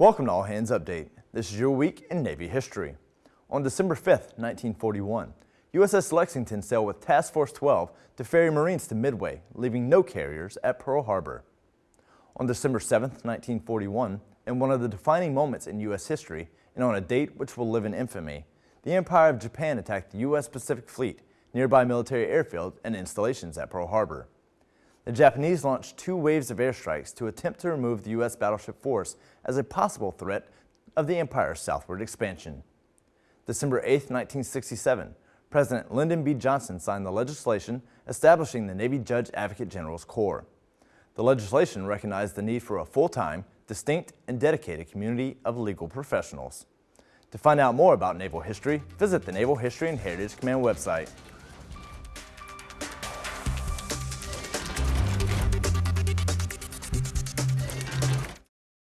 Welcome to All Hands Update. This is your week in Navy history. On December 5, 1941, USS Lexington sailed with Task Force 12 to ferry Marines to Midway, leaving no carriers at Pearl Harbor. On December 7, 1941, in one of the defining moments in U.S. history, and on a date which will live in infamy, the Empire of Japan attacked the U.S. Pacific Fleet, nearby military airfield, and installations at Pearl Harbor. The Japanese launched two waves of airstrikes to attempt to remove the U.S. battleship force as a possible threat of the empire's southward expansion. December 8, 1967, President Lyndon B. Johnson signed the legislation establishing the Navy Judge Advocate General's Corps. The legislation recognized the need for a full-time, distinct, and dedicated community of legal professionals. To find out more about naval history, visit the Naval History and Heritage Command website.